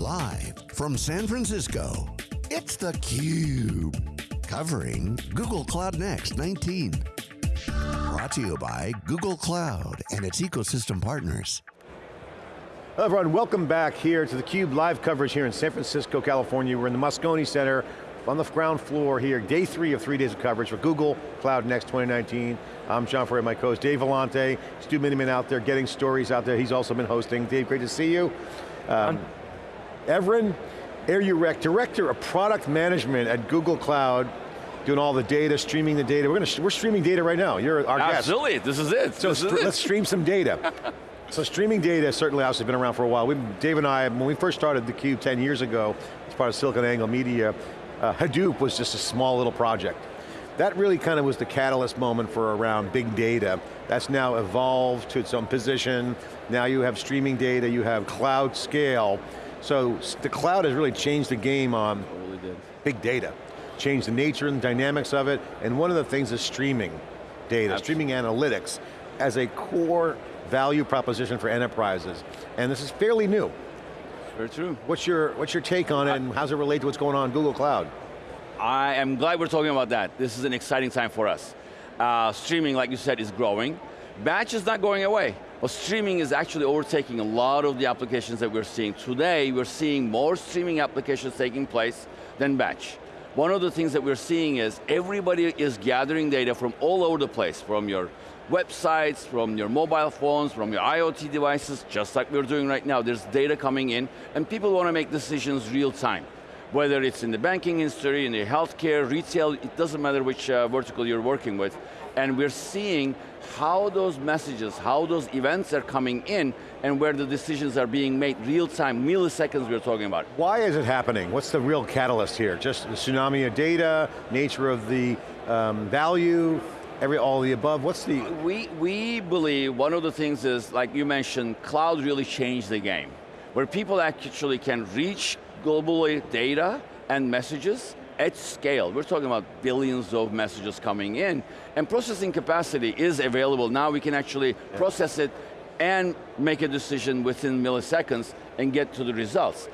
Live from San Francisco, it's theCUBE. Covering Google Cloud Next 19. Brought to you by Google Cloud and its ecosystem partners. Hello everyone, welcome back here to theCUBE live coverage here in San Francisco, California. We're in the Moscone Center on the ground floor here, day three of three days of coverage for Google Cloud Next 2019. I'm John Furrier, my co-host Dave Vellante, Stu Miniman out there getting stories out there. He's also been hosting. Dave, great to see you. Um, Evren Eryurek, Director of Product Management at Google Cloud, doing all the data, streaming the data. We're, going to, we're streaming data right now. You're our Absolutely, guest. this is it. So this is let's stream some data. so streaming data certainly obviously been around for a while. We, Dave and I, when we first started theCUBE 10 years ago, as part of SiliconANGLE Media, uh, Hadoop was just a small little project. That really kind of was the catalyst moment for around big data. That's now evolved to its own position. Now you have streaming data, you have cloud scale. So the cloud has really changed the game on Really did. big data. Changed the nature and dynamics of it, and one of the things is streaming data, Absolutely. streaming analytics as a core value proposition for enterprises. And this is fairly new. Very true. What's your, what's your take on it and how's it relate to what's going on in Google Cloud? I am glad we're talking about that. This is an exciting time for us. Uh, streaming, like you said, is growing. Batch is not going away, but streaming is actually overtaking a lot of the applications that we're seeing. Today, we're seeing more streaming applications taking place than batch. One of the things that we're seeing is everybody is gathering data from all over the place, from your websites, from your mobile phones, from your IoT devices, just like we're doing right now. There's data coming in, and people want to make decisions real time whether it's in the banking industry, in the healthcare, retail, it doesn't matter which uh, vertical you're working with. And we're seeing how those messages, how those events are coming in, and where the decisions are being made real time, milliseconds we're talking about. Why is it happening? What's the real catalyst here? Just the tsunami of data, nature of the um, value, every, all the above? What's the, We, we believe one of the things is, like you mentioned, cloud really changed the game. Where people actually can reach globally data and messages at scale. We're talking about billions of messages coming in, and processing capacity is available. Now we can actually process it and make a decision within milliseconds and get to the results.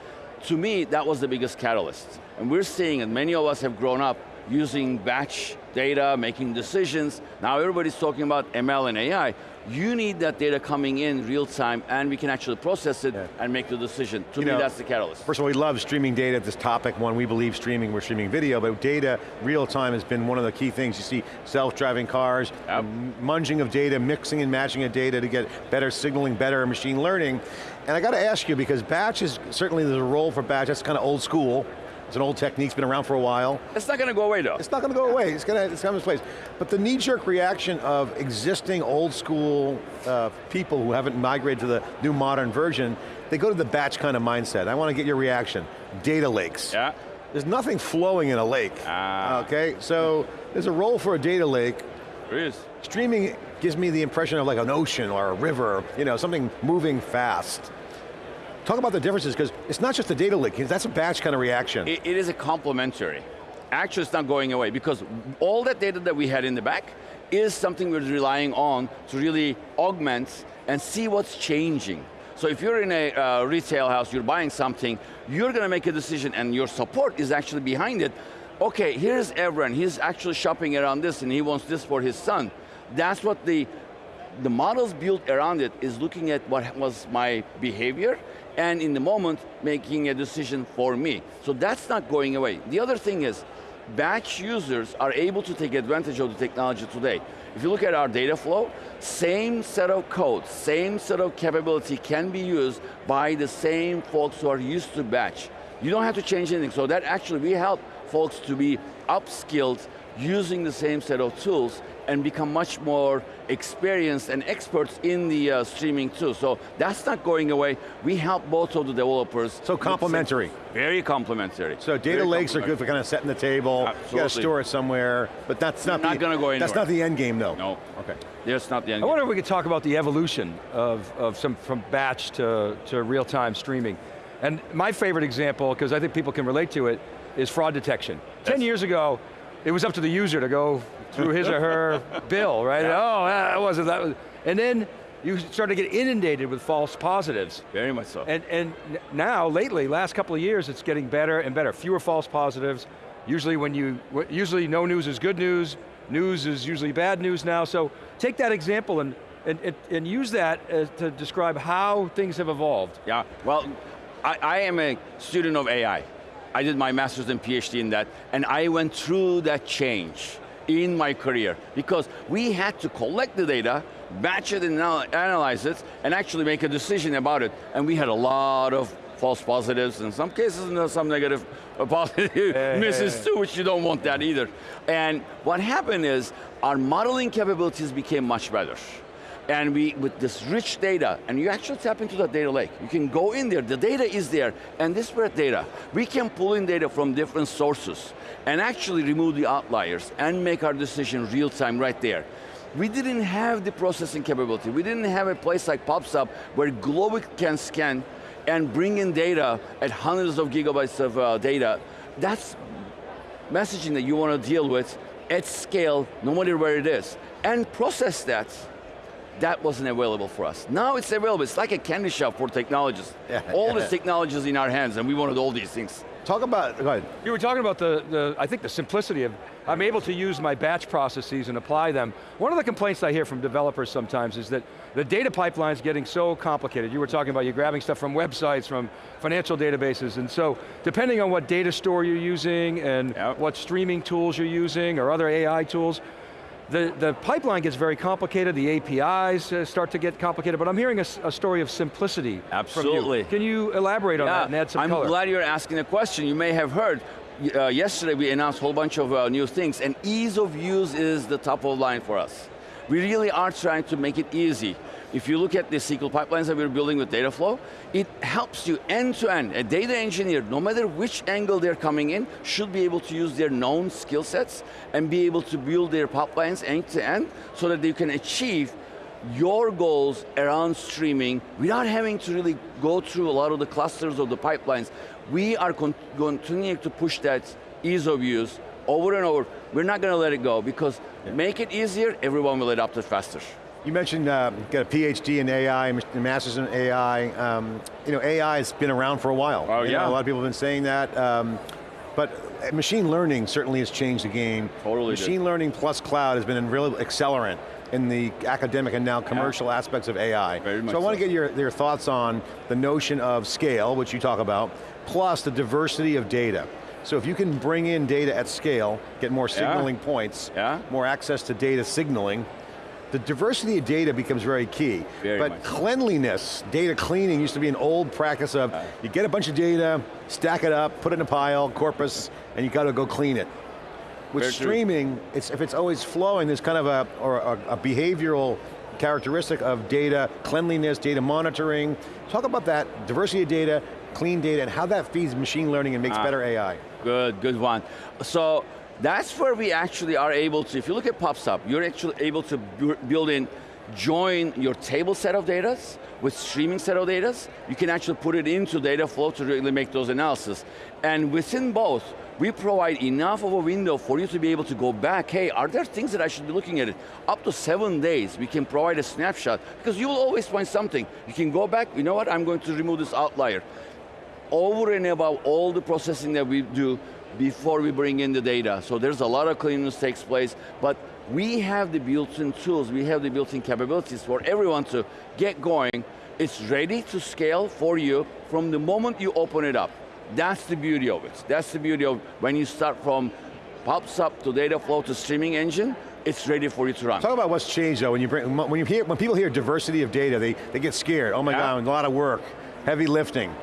To me, that was the biggest catalyst. And we're seeing, and many of us have grown up using batch data, making decisions. Now everybody's talking about ML and AI. You need that data coming in real time and we can actually process it Yeah. and make the decision. To You me, know, that's the catalyst. First of all, we love streaming data at this topic. One, we believe streaming, we're streaming video, but data, real time has been one of the key things. You see self-driving cars, Yep. munging of data, mixing and matching of data to get better signaling, better machine learning. And I got to ask you, because batch is, certainly there's a role for batch, that's kind of old school. It's an old technique, it's been around for a while. It's not going to go away though. It's not going to go away, it's going to it's come its place. But the knee-jerk reaction of existing old school uh, people who haven't migrated to the new modern version, they go to the batch kind of mindset. I want to get your reaction. Data lakes. Yeah. There's nothing flowing in a lake. Ah. Okay, so there's a role for a data lake. There is. Streaming gives me the impression of like an ocean or a river, you know, something moving fast. Talk about the differences, because it's not just a data lake, that's a batch kind of reaction. It, it is a complementary. Actually, it's not going away because all that data that we had in the back is something we're relying on to really augment and see what's changing. So if you're in a uh, retail house, you're buying something, you're going to make a decision and your support is actually behind it. Okay, here's Evren, he's actually shopping around this and he wants this for his son. That's what the, the models built around it is looking at what was my behavior and in the moment making a decision for me. So that's not going away. The other thing is, batch users are able to take advantage of the technology today. If you look at our Dataflow, same set of code, same set of capability can be used by the same folks who are used to batch. You don't have to change anything, so that actually we help folks to be upskilled using the same set of tools and become much more experienced and experts in the uh, streaming too. So that's not going away. We help both of the developers. So complementary. Very complementary. So data Very lakes are good for kind of setting the table, you got to store it somewhere, but that's not, Not the, gonna go anywhere. That's not the end game though. No. Okay. That's not the end. I wonder if we could talk about the evolution of, of some, from batch to, to real-time streaming. And my favorite example, because I think people can relate to it, is fraud detection. Ten years ago, it was up to the user to go through his or her bill, right? Oh, that wasn't, that was, and then you start to get inundated with false positives. Very much so. And, and now, lately, last couple of years, it's getting better and better. Fewer false positives. Usually when you, usually no news is good news, news is usually bad news now, so take that example and, and, and use that uh, to describe how things have evolved. Yeah, well, I, I am a student of AI. I did my master's and PhD in that, and I went through that change in my career because we had to collect the data, batch it and analyze it, and actually make a decision about it. And we had a lot of false positives, in some cases some negative uh, positive misses too, which you don't want that either. And what happened is, our modeling capabilities became much better. And we, with this rich data, and you actually tap into that data lake. You can go in there, the data is there, and this disparate data. We can pull in data from different sources and actually remove the outliers and make our decision real time right there. We didn't have the processing capability. We didn't have a place like PubSub where Global can scan and bring in data at hundreds of gigabytes of uh, data. That's messaging that you want to deal with at scale, no matter where it is, and process that that wasn't available for us. Now it's available, it's like a candy shop for technologists. Yeah, all yeah. this technology is in our hands and we wanted all these things. Talk about, go ahead. You were talking about the, the, I think the simplicity of, I'm able to use my batch processes and apply them. One of the complaints I hear from developers sometimes is that the data pipeline's getting so complicated. You were talking about you're grabbing stuff from websites, from financial databases, and so depending on what data store you're using and yep. what streaming tools you're using or other AI tools, the, the pipeline gets very complicated, the APIs uh, start to get complicated, but I'm hearing a, a story of simplicity Absolutely. You. Can you elaborate on yeah, that and add some I'm color? glad you're asking the question. You may have heard, uh, yesterday we announced a whole bunch of uh, new things, and ease of use is the top of line for us. We really are trying to make it easy. If you look at the SQL pipelines that we're building with Dataflow, it helps you end to end. A data engineer, no matter which angle they're coming in, should be able to use their known skill sets and be able to build their pipelines end to end so that they can achieve your goals around streaming without having to really go through a lot of the clusters of the pipelines. We are continuing to push that ease of use over and over. We're not going to let it go because yeah. make it easier, everyone will adopt it faster. You mentioned uh, got a PhD in AI, a master's in AI. Um, you know, AI has been around for a while. Oh you yeah. Know, a lot of people have been saying that. Um, but machine learning certainly has changed the game. Totally Machine did. learning plus cloud has been a real accelerant in the academic and now commercial yeah. aspects of AI. Very much so I want to get your, your thoughts on the notion of scale, which you talk about, plus the diversity of data. So if you can bring in data at scale, get more signaling yeah. points, yeah. more access to data signaling, the diversity of data becomes very key. Very but cleanliness, data cleaning used to be an old practice of, you get a bunch of data, stack it up, put it in a pile, corpus, and you got to go clean it. With very streaming, it's, if it's always flowing, there's kind of a, or a, a behavioral characteristic of data, cleanliness, data monitoring. Talk about that, diversity of data, clean data, and how that feeds machine learning and makes ah, better AI. Good, good one. So, that's where we actually are able to, if you look at PubSub, you're actually able to build in, join your table set of data with streaming set of data. You can actually put it into Dataflow to really make those analysis. And within both, we provide enough of a window for you to be able to go back, hey, are there things that I should be looking at it? Up to seven days, we can provide a snapshot, because you will always find something. You can go back, you know what, I'm going to remove this outlier. Over and above all the processing that we do, before we bring in the data. So there's a lot of cleanliness takes place, but we have the built-in tools, we have the built-in capabilities for everyone to get going. It's ready to scale for you from the moment you open it up. That's the beauty of it. That's the beauty of when you start from PubSub to Dataflow to streaming engine, it's ready for you to run. Talk about what's changed though, when you bring, when you hear, when people hear diversity of data, they, they get scared. Oh my yeah. God, a lot of work, heavy lifting.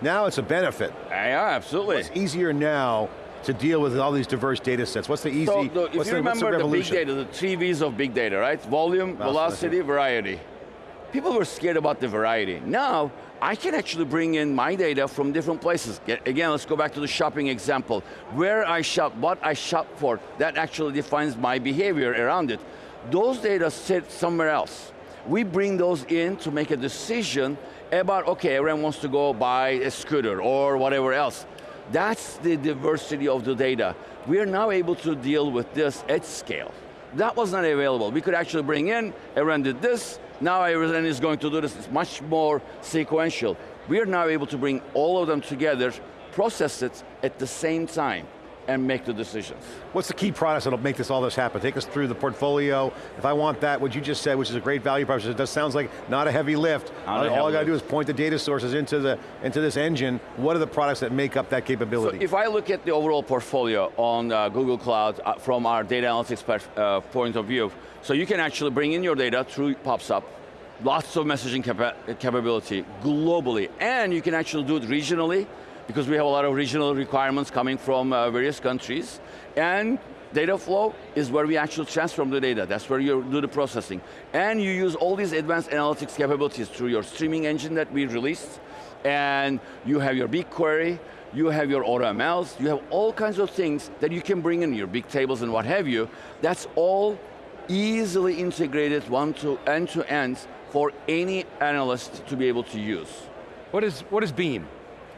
Now it's a benefit. Yeah, absolutely. It's easier now to deal with all these diverse data sets? What's the easy, so, the, if you the, remember the, the, big data, the three V's of big data, right? Volume, velocity, variety. People were scared about the variety. Now, I can actually bring in my data from different places. Again, let's go back to the shopping example. Where I shop, what I shop for, that actually defines my behavior around it. Those data sit somewhere else. We bring those in to make a decision about, okay, everyone wants to go buy a scooter or whatever else. That's the diversity of the data. We are now able to deal with this at scale. That was not available. We could actually bring in, everyone did this, now everyone is going to do this, it's much more sequential. We are now able to bring all of them together, process it at the same time, and make the decisions. What's the key products that'll make this all this happen? Take us through the portfolio. If I want that, what you just said, which is a great value proposition, it does sounds like not a heavy lift. Not all I got to do is point the data sources into the into this engine. What are the products that make up that So capability? if I look at the overall portfolio on uh, Google Cloud uh, from our data analytics uh, point of view, so you can actually bring in your data through PubSub, lots of messaging capa capability globally, and you can actually do it regionally because we have a lot of regional requirements coming from uh, various countries, and Dataflow is where we actually transform the data. That's where you do the processing. And you use all these advanced analytics capabilities through your streaming engine that we released, and you have your BigQuery, you have your AutoMLs, you have all kinds of things that you can bring in your big tables and what have you. That's all easily integrated one to end to end for any analyst to be able to use. What is, what is Beam?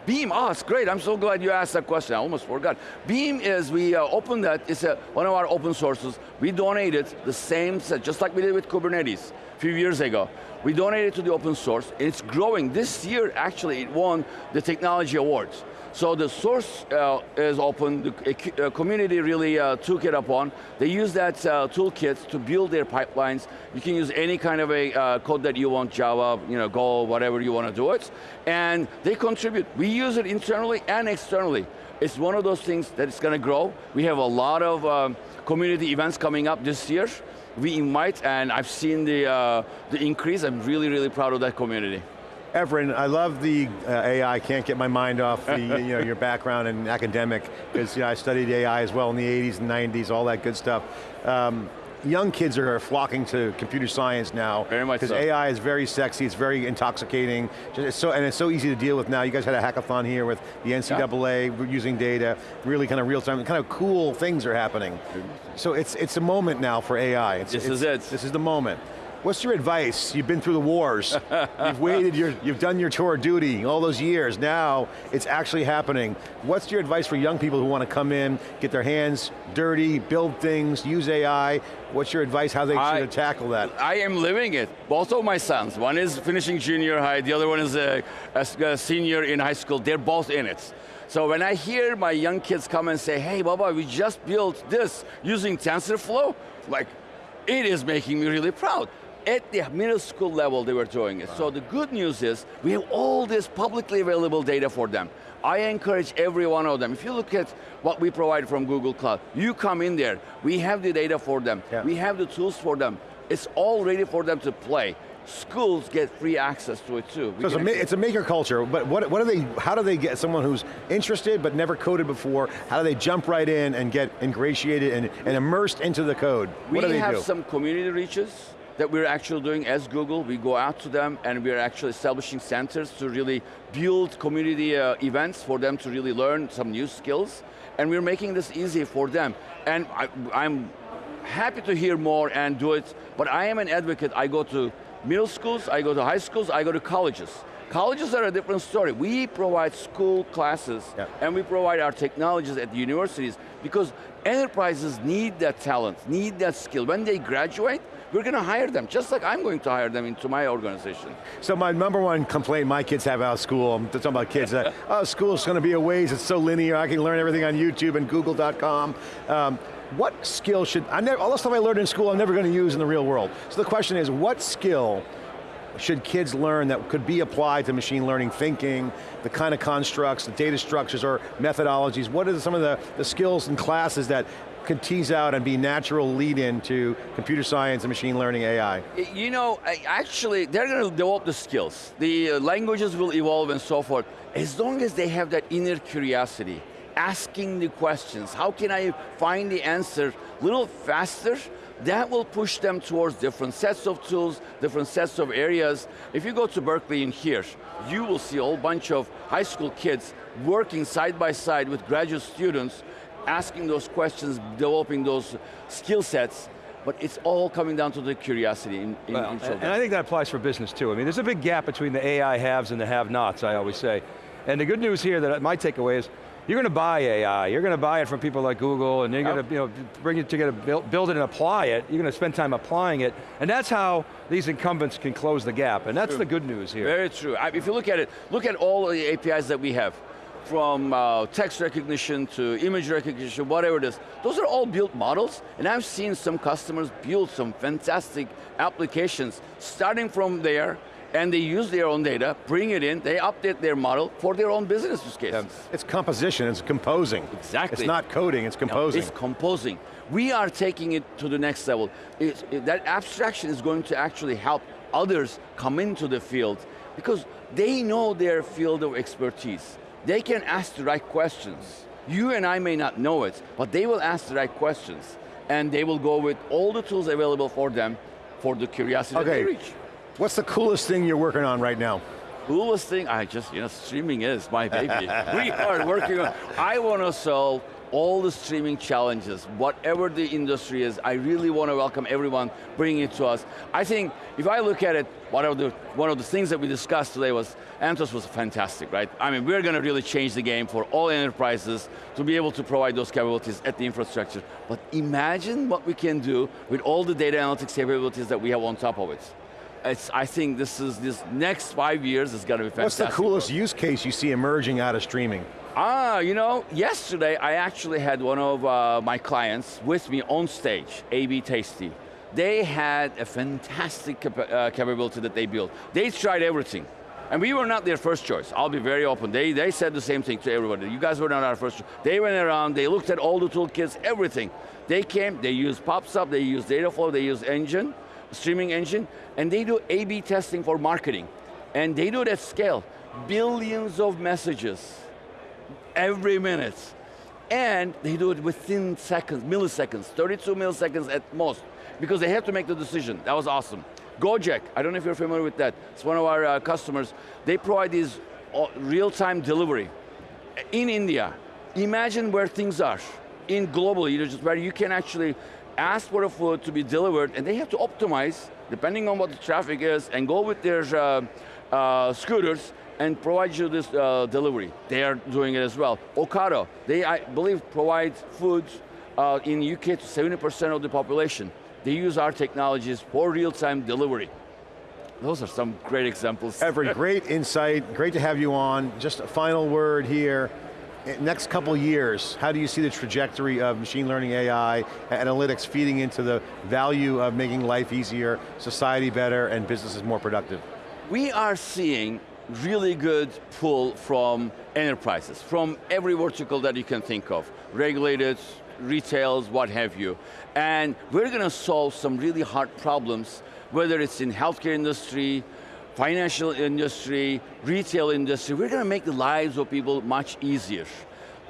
Beam, oh, it's great. I'm so glad you asked that question. I almost forgot. Beam is, we uh, opened that, it's a, one of our open sources. We donated the same set, just like we did with Kubernetes a few years ago. We donated to the open source. It's growing. This year, actually, it won the technology awards. So the source uh, is open, the uh, community really uh, took it upon. They use that uh, toolkit to build their pipelines. You can use any kind of a uh, code that you want, Java, you know, Go, whatever you want to do it. And they contribute. We use it internally and externally. It's one of those things that is going to grow. We have a lot of um, community events coming up this year. We invite, and I've seen the, uh, the increase. I'm really, really proud of that community. Evren, I love the uh, AI, can't get my mind off the, you know, your background in academic, because you know, I studied AI as well in the 80s and 90s, all that good stuff. Um, young kids are flocking to computer science now. Very much Because so. AI is very sexy, it's very intoxicating, Just- it's so, and it's so easy to deal with now. You guys had a hackathon here with the NCAA we're using data, really kind of real time, kind of cool things are happening. So it's, it's a moment now for AI. It's, This it's- is it. This is the moment. What's your advice? You've been through the wars. you've waited, your, you've done your tour of duty all those years. Now it's actually happening. What's your advice for young people who want to come in, get their hands dirty, build things, use AI? What's your advice how they I- should tackle that? I am living it. Both of my sons, one is finishing junior high, the other one is a senior in high school. They're both in it. So when I hear my young kids come and say, hey Baba, we just built this using TensorFlow, like, it is making me really proud. At the middle school level, they were doing it. So the good news is, we have all this publicly available data for them. I encourage every one of them. If you look at what we provide from Google Cloud, you come in there, we have the data for them, Yeah. we have the tools for them. It's all ready for them to play. Schools get free access to it too. We So it's a, it's a maker culture, but what, what do they, how do they get someone who's interested but never coded before, how do they jump right in and get ingratiated and, and immersed into the code? we what do they have do? some community reaches that we're actually doing as Google. We go out to them and we're actually establishing centers to really build community uh, events for them to really learn some new skills. And we're making this easy for them. And I, I'm happy to hear more and do it, but I am an advocate. I go to middle schools, I go to high schools, I go to colleges. Colleges are a different story. We provide school classes Yeah. and we provide our technologies at the universities because enterprises need that talent, need that skill. When they graduate, we're going to hire them, just like I'm going to hire them into my organization. So my number one complaint my kids have out of school, I'm talking about kids, that, oh, school's going to be a ways, it's so linear, I can learn everything on YouTube and google.com. Um, what skill should, I never, all the stuff I learned in school I'm never going to use in the real world. So the question is, what skill should kids learn that could be applied to machine learning thinking, the kind of constructs, the data structures or methodologies? What are some of the, the skills and classes that could tease out and be natural lead in to computer science and machine learning AI? You know, actually, they're going to develop the skills. The uh, languages will evolve and so forth. As long as they have that inner curiosity, asking the questions, how can I find the answer a little faster? That will push them towards different sets of tools, different sets of areas. If you go to Berkeley in here, you will see a whole bunch of high school kids working side by side with graduate students, asking those questions, developing those skill sets, but it's all coming down to the curiosity in, in Well, and I think that applies for business too. I mean, there's a big gap between the AI haves and the have-nots, I always say. And the good news here that my takeaway is, you're going to buy AI, you're going to buy it from people like Google, and you're Yep. going to you know, bring it together, build, build it and apply it, you're going to spend time applying it, and that's how these incumbents can close the gap, and that's the good news here. Very true. I- If you look at it, look at all the APIs that we have, from uh, text recognition to image recognition, whatever it is. Those are all built models, and I've seen some customers build some fantastic applications starting from there, and they use their own data, bring it in, they update their model for their own business use cases. It's composition, it's composing. Exactly. It's not coding, it's No, composing. It's composing. We are taking it to the next level. It- that abstraction is going to actually help others come into the field because they know their field of expertise. They can ask the right questions. You and I may not know it, but they will ask the right questions and they will go with all the tools available for them for the curiosity that they reach. What's the coolest thing you're working on right now? coolest thing, I just, you know, streaming is my baby. we are working on, I want to solve all the streaming challenges, whatever the industry is, I really want to welcome everyone bringing it to us. I think, if I look at it, one of the, one of the things that we discussed today was, Anthos was fantastic, right? I mean, we're going to really change the game for all enterprises to be able to provide those capabilities at the infrastructure. But imagine what we can do with all the data analytics capabilities that we have on top of it. It's, I think this is this next five years is going to be What's fantastic. the coolest use case you see emerging out of streaming? Ah, you know, yesterday I actually had one of uh, my clients with me on stage, AB Tasty. They had a fantastic capa- uh, capability that they built. They tried everything. And we were not their first choice. I'll be very open. They, they said the same thing to everybody. You guys were not our first choice. They went around, they looked at all the toolkits, everything. They came, they used PubSub, they used Dataflow, they used Engine, streaming engine, and they do A-B testing for marketing. And they do it at scale. Billions of messages every minute. And they do it within seconds, milliseconds, 32 milliseconds at most, because they have to make the decision. That was awesome. Gojek, I don't know if you're familiar with that. It's one of our uh, customers. They provide these uh, real-time delivery in India. Imagine where things are in globally, you know, just where you can actually ask for a food to be delivered, and they have to optimize depending on what the traffic is, and go with their uh, uh, scooters and provide you this uh, delivery. They are doing it as well. Ocado, they I believe provide food uh, in UK to 70% of the population. They use our technologies for real-time delivery. Those are some great examples. Evren, great insight, great to have you on. Just a final word here. In Next couple years, how do you see the trajectory of machine learning, AI, analytics feeding into the value of making life easier, society better, and businesses more productive? We are seeing really good pull from enterprises, from every vertical that you can think of, regulated, retails, what have you. And we're going to solve some really hard problems, whether it's in healthcare industry, financial industry, retail industry, we're going to make the lives of people much easier.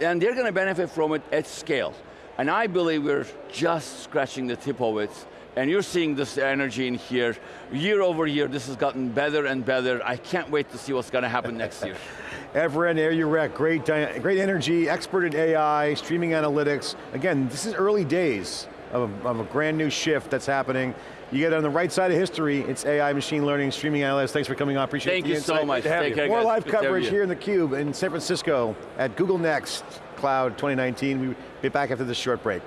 And they're going to benefit from it at scale. And I believe we're just scratching the tip of it. And you're seeing this energy in here. Year over year, this has gotten better and better. I can't wait to see what's going to happen next year. Evren Eryurek, great, great energy, expert in AI, streaming analytics. Again, this is early days of a, of a brand new shift that's happening. You get on the right side of history, it's AI, machine learning, streaming analytics. Thanks for coming on, appreciate it. Thank the you insight. so much. to have you. care, More live Good coverage here in theCUBE in San Francisco at Google Next Cloud 2019. We'll be back after this short break.